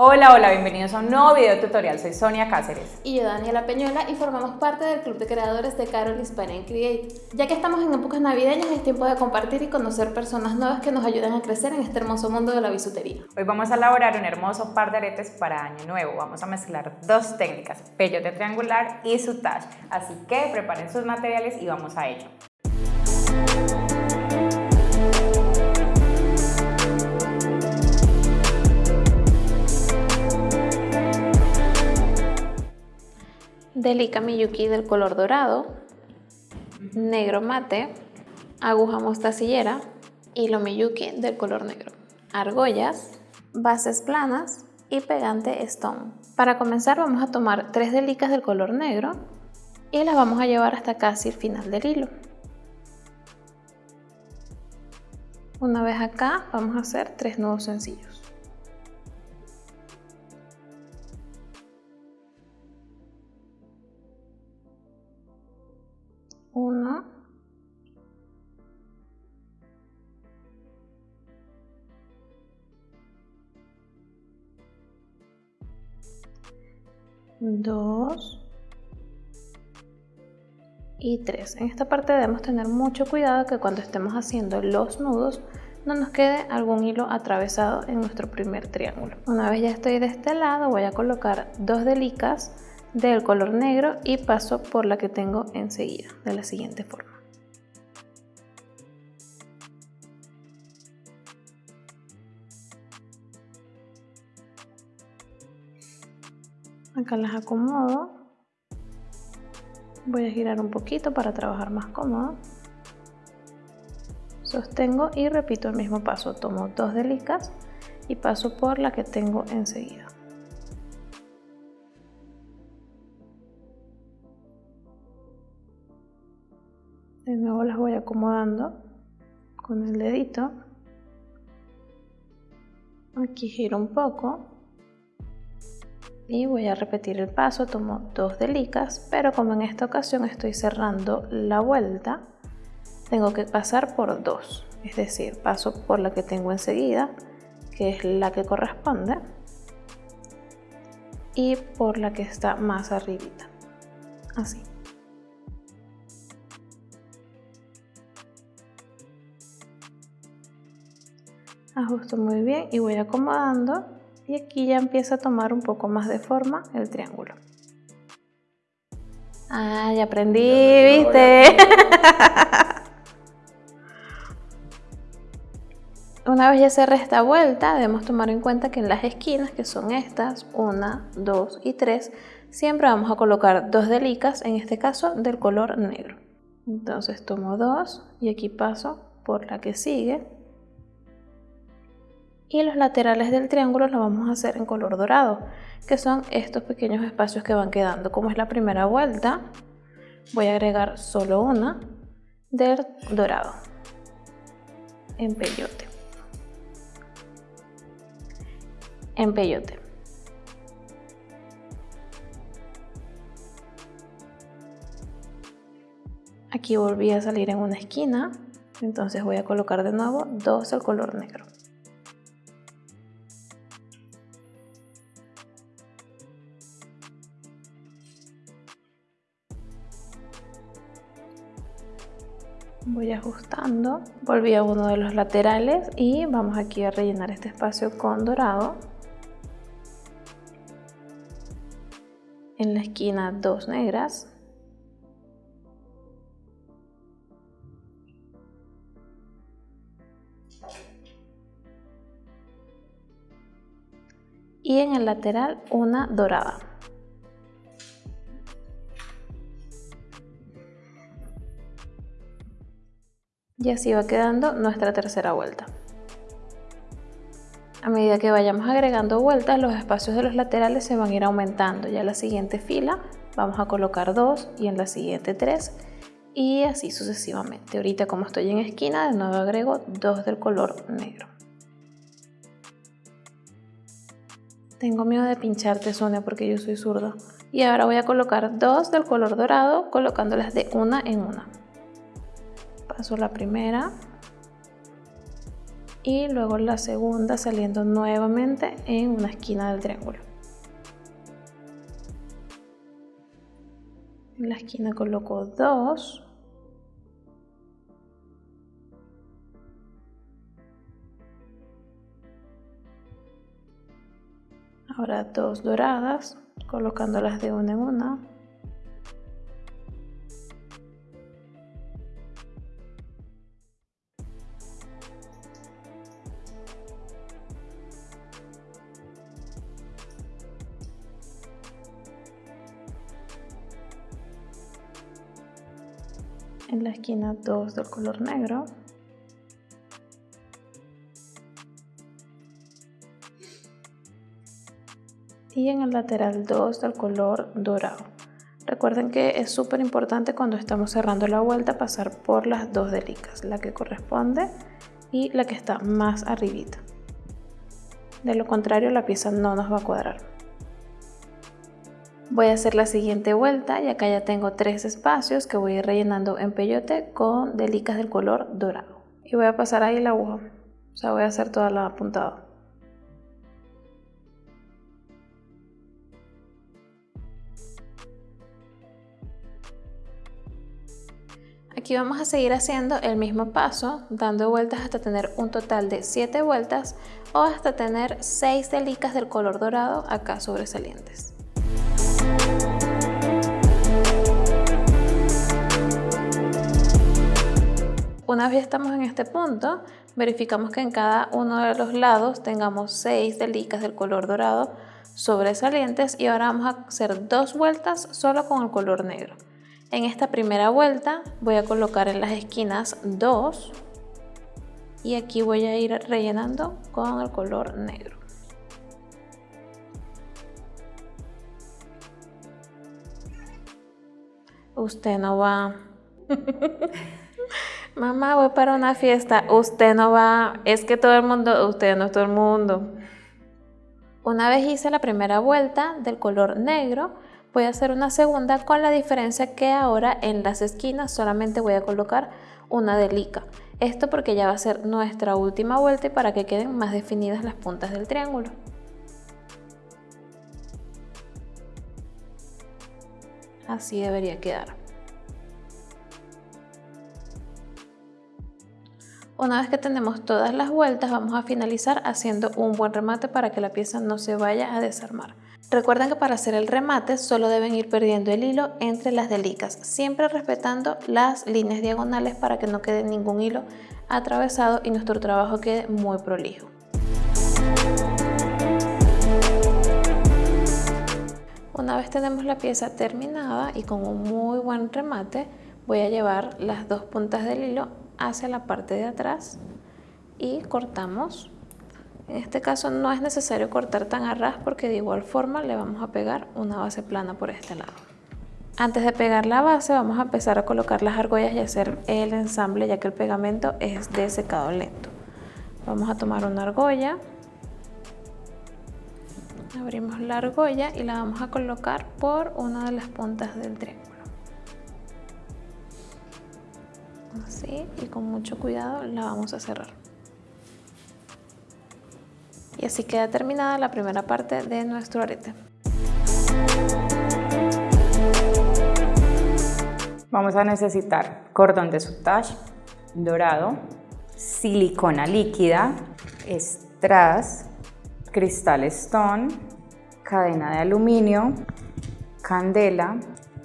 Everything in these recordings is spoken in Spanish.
Hola, hola, bienvenidos a un nuevo video tutorial. Soy Sonia Cáceres. Y yo, Daniela Peñuela, y formamos parte del club de creadores de Carol Hispanic Create. Ya que estamos en épocas navideñas, es tiempo de compartir y conocer personas nuevas que nos ayuden a crecer en este hermoso mundo de la bisutería. Hoy vamos a elaborar un hermoso par de aretes para Año Nuevo. Vamos a mezclar dos técnicas, peyote triangular y sutage. Así que preparen sus materiales y vamos a ello. Delica Miyuki del color dorado, negro mate, aguja mostacillera, hilo Miyuki del color negro, argollas, bases planas y pegante stone. Para comenzar vamos a tomar tres delicas del color negro y las vamos a llevar hasta casi el final del hilo. Una vez acá vamos a hacer tres nudos sencillos. 2 y 3. En esta parte debemos tener mucho cuidado que cuando estemos haciendo los nudos no nos quede algún hilo atravesado en nuestro primer triángulo. Una vez ya estoy de este lado voy a colocar dos delicas del color negro y paso por la que tengo enseguida de la siguiente forma. Acá las acomodo. Voy a girar un poquito para trabajar más cómodo. Sostengo y repito el mismo paso. Tomo dos delicas y paso por la que tengo enseguida. De nuevo las voy acomodando con el dedito. Aquí giro un poco. Y voy a repetir el paso, tomo dos delicas, pero como en esta ocasión estoy cerrando la vuelta, tengo que pasar por dos. Es decir, paso por la que tengo enseguida, que es la que corresponde, y por la que está más arribita. Así. ajusto muy bien y voy acomodando y aquí ya empieza a tomar un poco más de forma el triángulo. Ah, ya aprendí, ¿viste? Una vez ya cerré esta vuelta, debemos tomar en cuenta que en las esquinas, que son estas, una, dos y tres, siempre vamos a colocar dos delicas, en este caso del color negro. Entonces tomo dos y aquí paso por la que sigue y los laterales del triángulo lo vamos a hacer en color dorado, que son estos pequeños espacios que van quedando. Como es la primera vuelta, voy a agregar solo una del dorado en peyote. En peyote. Aquí volví a salir en una esquina, entonces voy a colocar de nuevo dos del color negro. Voy ajustando volví a uno de los laterales y vamos aquí a rellenar este espacio con dorado. En la esquina dos negras. Y en el lateral una dorada Y así va quedando nuestra tercera vuelta. A medida que vayamos agregando vueltas, los espacios de los laterales se van a ir aumentando. Ya en la siguiente fila vamos a colocar dos y en la siguiente tres y así sucesivamente. Ahorita como estoy en esquina, de nuevo agrego dos del color negro. Tengo miedo de pincharte, Sonia, porque yo soy zurda. Y ahora voy a colocar dos del color dorado, colocándolas de una en una paso la primera y luego la segunda saliendo nuevamente en una esquina del triángulo. En la esquina coloco dos. Ahora dos doradas, colocándolas de una en una. En la esquina 2 del color negro. Y en el lateral 2 del color dorado. Recuerden que es súper importante cuando estamos cerrando la vuelta pasar por las dos delicas la que corresponde y la que está más arribita. De lo contrario la pieza no nos va a cuadrar Voy a hacer la siguiente vuelta y acá ya tengo tres espacios que voy a ir rellenando en peyote con delicas del color dorado. Y voy a pasar ahí la aguja, o sea voy a hacer toda la puntada. Aquí vamos a seguir haciendo el mismo paso, dando vueltas hasta tener un total de 7 vueltas o hasta tener 6 delicas del color dorado acá sobresalientes. Una vez estamos en este punto, verificamos que en cada uno de los lados tengamos 6 delicas del color dorado sobresalientes y ahora vamos a hacer dos vueltas solo con el color negro. En esta primera vuelta voy a colocar en las esquinas 2 y aquí voy a ir rellenando con el color negro. Usted no va. Mamá, voy para una fiesta. Usted no va. Es que todo el mundo, usted no es todo el mundo. Una vez hice la primera vuelta del color negro, voy a hacer una segunda con la diferencia que ahora en las esquinas solamente voy a colocar una delica. Esto porque ya va a ser nuestra última vuelta y para que queden más definidas las puntas del triángulo. Así debería quedar. Una vez que tenemos todas las vueltas vamos a finalizar haciendo un buen remate para que la pieza no se vaya a desarmar. Recuerden que para hacer el remate solo deben ir perdiendo el hilo entre las delicas, siempre respetando las líneas diagonales para que no quede ningún hilo atravesado y nuestro trabajo quede muy prolijo. Una vez tenemos la pieza terminada y con un muy buen remate, voy a llevar las dos puntas del hilo hacia la parte de atrás y cortamos. En este caso no es necesario cortar tan a ras porque de igual forma le vamos a pegar una base plana por este lado. Antes de pegar la base vamos a empezar a colocar las argollas y hacer el ensamble ya que el pegamento es de secado lento. Vamos a tomar una argolla, abrimos la argolla y la vamos a colocar por una de las puntas del triángulo. Así y con mucho cuidado la vamos a cerrar. Y así queda terminada la primera parte de nuestro arete. Vamos a necesitar cordón de sutage dorado silicona líquida strass cristal stone cadena de aluminio candela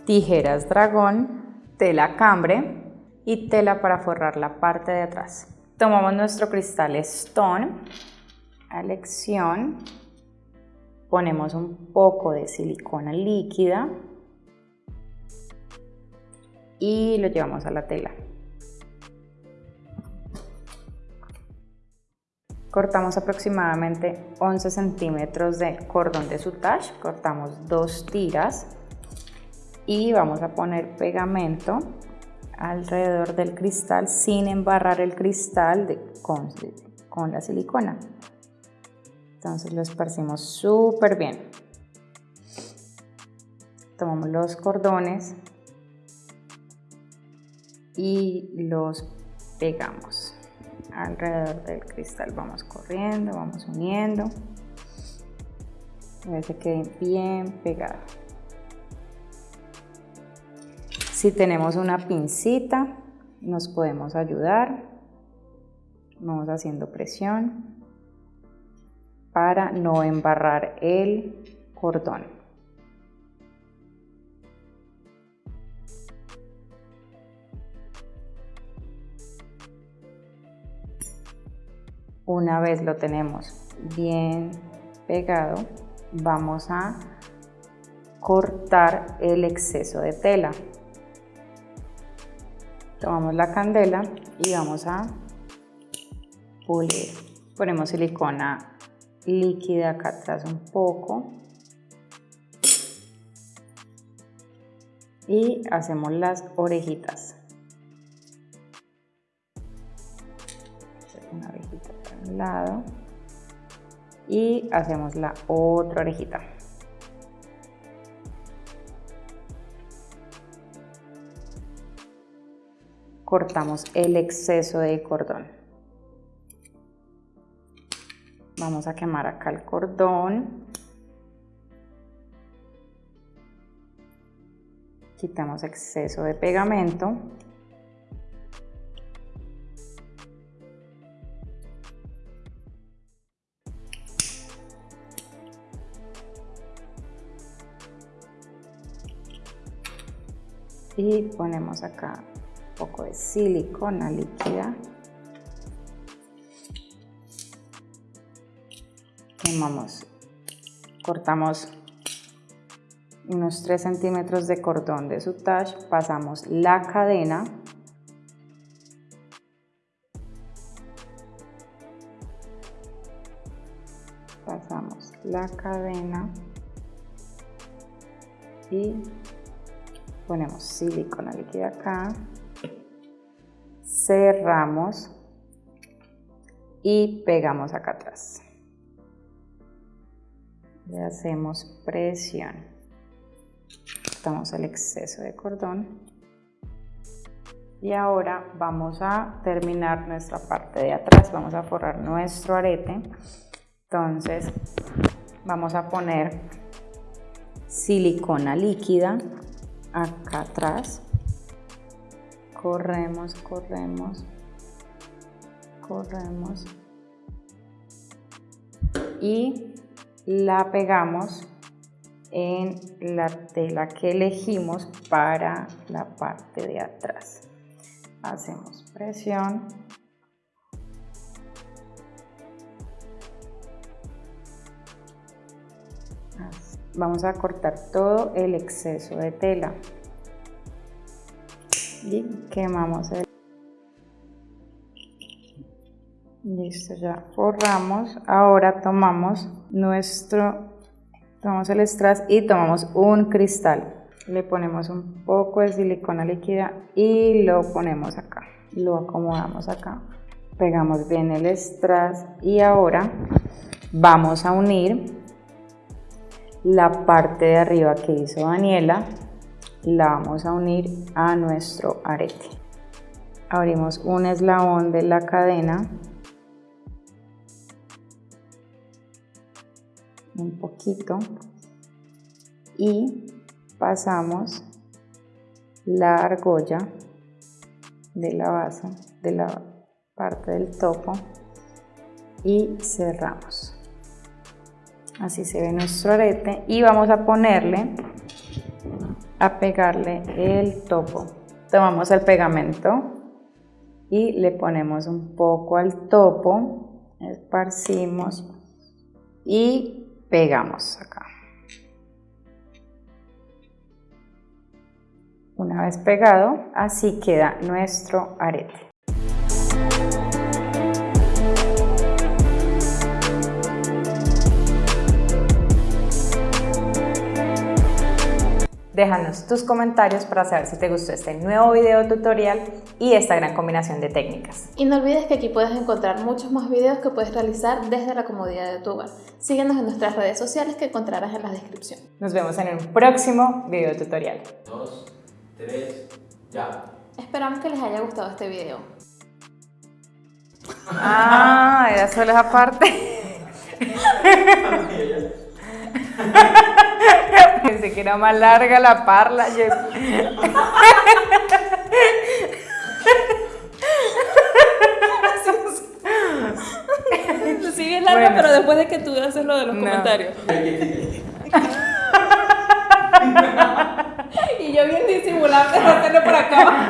tijeras dragón tela cambre y tela para forrar la parte de atrás. Tomamos nuestro cristal Stone a elección, ponemos un poco de silicona líquida y lo llevamos a la tela. Cortamos aproximadamente 11 centímetros de cordón de sutage, cortamos dos tiras y vamos a poner pegamento alrededor del cristal sin embarrar el cristal de, con, con la silicona. Entonces lo esparcimos súper bien. Tomamos los cordones y los pegamos. alrededor del cristal. Vamos corriendo, vamos uniendo. A que quede bien pegado. Si tenemos una pincita, nos podemos ayudar. Vamos haciendo presión para no embarrar el cordón. Una vez lo tenemos bien pegado, vamos a cortar el exceso de tela. Tomamos la candela y vamos a pulir. Ponemos silicona líquida acá atrás un poco. Y hacemos las orejitas. Una orejita para un lado. Y hacemos la otra orejita. Cortamos el exceso de cordón. Vamos a quemar acá el cordón. Quitamos exceso de pegamento. y ponemos acá poco de silicona líquida. Quemamos, cortamos unos 3 centímetros de cordón de sutage, pasamos la cadena. Pasamos la cadena y ponemos silicona líquida acá cerramos y pegamos acá atrás. Le hacemos presión. Quitamos el exceso de cordón. Y ahora vamos a terminar nuestra parte de atrás. Vamos a forrar nuestro arete. Entonces vamos a poner silicona líquida acá atrás corremos, corremos, corremos y la pegamos en la tela que elegimos para la parte de atrás. Hacemos presión. Vamos a cortar todo el exceso de tela y quemamos el listo ya forramos. Ahora tomamos nuestro tomamos el strass y tomamos un cristal. Le ponemos un poco de silicona líquida y lo ponemos acá. Lo acomodamos acá. Pegamos bien el strass y ahora vamos a unir la parte de arriba que hizo Daniela la vamos a unir a nuestro arete. Abrimos un eslabón de la cadena, un poquito, y pasamos la argolla de la base, de la parte del topo, y cerramos. Así se ve nuestro arete y vamos a ponerle a pegarle el topo. Tomamos el pegamento y le ponemos un poco al topo, esparcimos y pegamos acá. Una vez pegado, así queda nuestro arete. Déjanos tus comentarios para saber si te gustó este nuevo video tutorial y esta gran combinación de técnicas. Y no olvides que aquí puedes encontrar muchos más videos que puedes realizar desde la comodidad de tu hogar. Síguenos en nuestras redes sociales que encontrarás en la descripción. Nos vemos en un próximo video tutorial. Dos, tres, ya. Esperamos que les haya gustado este video. Ah, era solo esa parte. Pensé que era más larga la parla. Sí, bien larga, Bueno. pero después de que tú haces lo de los No. comentarios. y yo bien disimulante de hacerlo por acá.